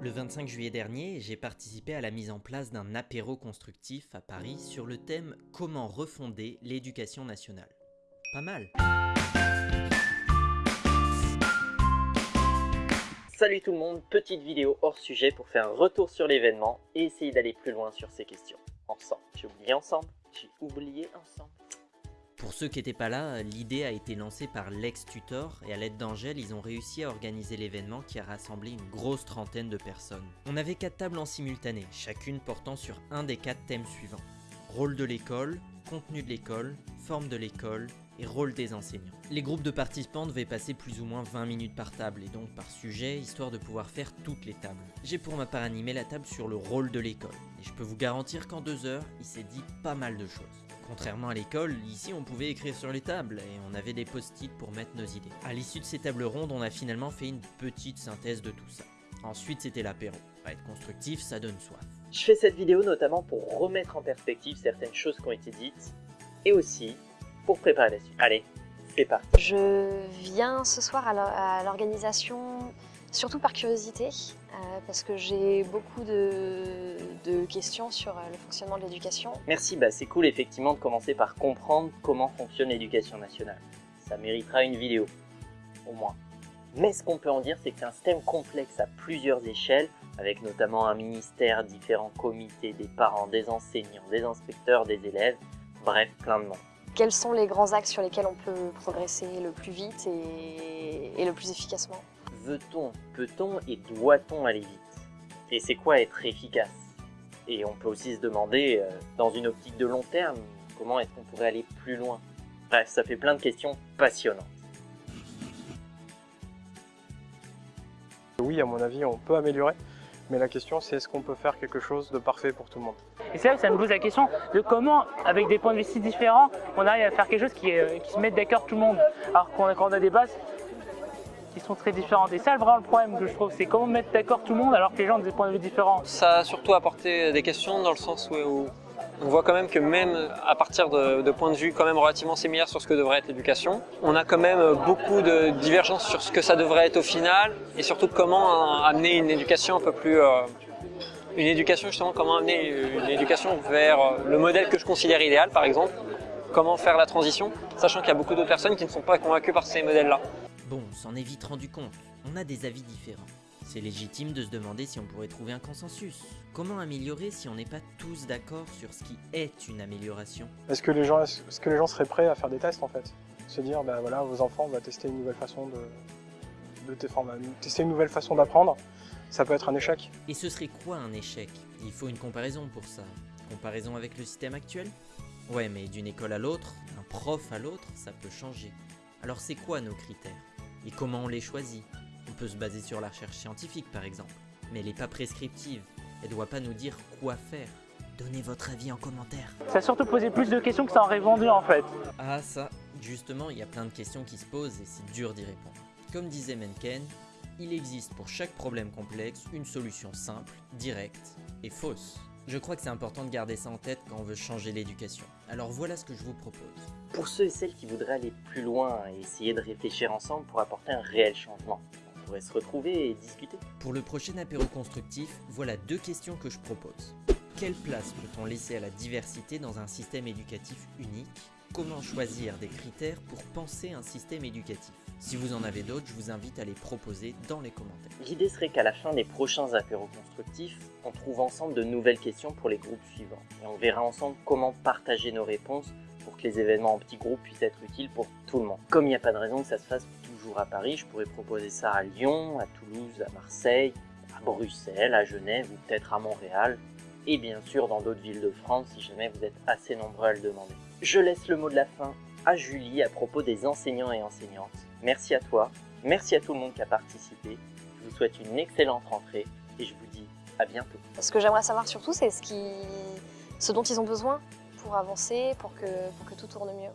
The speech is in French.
Le 25 juillet dernier, j'ai participé à la mise en place d'un apéro constructif à Paris sur le thème Comment refonder l'éducation nationale. Pas mal Salut tout le monde, petite vidéo hors sujet pour faire un retour sur l'événement et essayer d'aller plus loin sur ces questions. Ensemble, j'ai oublié ensemble, j'ai oublié ensemble. Pour ceux qui n'étaient pas là, l'idée a été lancée par l'ex-tutor et à l'aide d'Angèle, ils ont réussi à organiser l'événement qui a rassemblé une grosse trentaine de personnes. On avait quatre tables en simultané, chacune portant sur un des quatre thèmes suivants. Rôle de l'école, contenu de l'école, forme de l'école et rôle des enseignants. Les groupes de participants devaient passer plus ou moins 20 minutes par table et donc par sujet, histoire de pouvoir faire toutes les tables. J'ai pour ma part animé la table sur le rôle de l'école, et je peux vous garantir qu'en deux heures, il s'est dit pas mal de choses. Contrairement à l'école, ici on pouvait écrire sur les tables et on avait des post-it pour mettre nos idées. À l'issue de ces tables rondes, on a finalement fait une petite synthèse de tout ça. Ensuite, c'était l'apéro. Pas être constructif, ça donne soif. Je fais cette vidéo notamment pour remettre en perspective certaines choses qui ont été dites et aussi pour préparer la suite. Allez, c'est parti. Je viens ce soir à l'organisation surtout par curiosité, euh, parce que j'ai beaucoup de, questions sur euh, le fonctionnement de l'éducation. Merci, bah c'est cool effectivement de commencer par comprendre comment fonctionne l'éducation nationale. Ça méritera une vidéo, au moins. Mais ce qu'on peut en dire, c'est que c'est un système complexe à plusieurs échelles, avec notamment un ministère, différents comités, des parents, des enseignants, des inspecteurs, des élèves, bref, plein de monde. Quels sont les grands axes sur lesquels on peut progresser le plus vite et le plus efficacement? Veut-on, peut-on et doit-on aller vite? Et c'est quoi être efficace? Et on peut aussi se demander, euh, dans une optique de long terme, comment est-ce qu'on pourrait aller plus loin? Bref, ça fait plein de questions passionnantes. Oui, à mon avis, on peut améliorer, mais la question c'est est-ce qu'on peut faire quelque chose de parfait pour tout le monde? Et c'est là que ça me pose la question de comment, avec des points de vue si différents, on arrive à faire quelque chose qui, euh, qui se mette d'accord tout le monde. Alors qu'on a des bases sont très différentes. Et ça, vraiment, le problème que je trouve, c'est comment mettre d'accord tout le monde alors que les gens ont des points de vue différents. Ça a surtout apporté des questions dans le sens où, on voit quand même que même à partir de, points de vue quand même relativement similaires sur ce que devrait être l'éducation, on a quand même beaucoup de divergences sur ce que ça devrait être au final et surtout comment amener une éducation un peu plus... Euh, une éducation justement, comment amener une éducation vers le modèle que je considère idéal par exemple, comment faire la transition, sachant qu'il y a beaucoup d'autres personnes qui ne sont pas convaincues par ces modèles-là. Bon, on s'en est vite rendu compte, on a des avis différents. C'est légitime de se demander si on pourrait trouver un consensus. Comment améliorer si on n'est pas tous d'accord sur ce qui est une amélioration? Est-ce que, les gens, est-ce que les gens seraient prêts à faire des tests en fait? Se dire, bah voilà, vos enfants, on va tester une nouvelle façon de, de tester une nouvelle façon d'apprendre. Ça peut être un échec. Et ce serait quoi un échec? Il faut une comparaison pour ça. Comparaison avec le système actuel? Ouais, mais d'une école à l'autre, d'un prof à l'autre, ça peut changer. Alors c'est quoi nos critères? Et comment on les choisit. On peut se baser sur la recherche scientifique par exemple, mais elle n'est pas prescriptive, elle ne doit pas nous dire quoi faire. Donnez votre avis en commentaire. Ça a surtout posé plus de questions que ça en répondu en fait. Ah ça, justement, il y a plein de questions qui se posent et c'est dur d'y répondre. Comme disait Mencken, il existe pour chaque problème complexe une solution simple, directe et fausse. Je crois que c'est important de garder ça en tête quand on veut changer l'éducation. Alors voilà ce que je vous propose. Pour ceux et celles qui voudraient aller plus loin et essayer de réfléchir ensemble pour apporter un réel changement, on pourrait se retrouver et discuter. Pour le prochain apéro constructif, voilà deux questions que je propose. Quelle place peut-on laisser à la diversité dans un système éducatif unique? Comment choisir des critères pour penser un système éducatif? Si vous en avez d'autres, je vous invite à les proposer dans les commentaires. L'idée serait qu'à la fin des prochains apéros constructifs, on trouve ensemble de nouvelles questions pour les groupes suivants. Et on verra ensemble comment partager nos réponses pour que les événements en petits groupes puissent être utiles pour tout le monde. Comme il n'y a pas de raison que ça se fasse toujours à Paris, je pourrais proposer ça à Lyon, à Toulouse, à Marseille, à Bruxelles, à Genève ou peut-être à Montréal. Et bien sûr dans d'autres villes de France si jamais vous êtes assez nombreux à le demander. Je laisse le mot de la fin à Julie à propos des enseignants et enseignantes. Merci à toi, merci à tout le monde qui a participé. Je vous souhaite une excellente rentrée et je vous dis à bientôt. Ce que j'aimerais savoir surtout, c'est ce, qui... ce dont ils ont besoin pour avancer, pour que, pour que tout tourne mieux.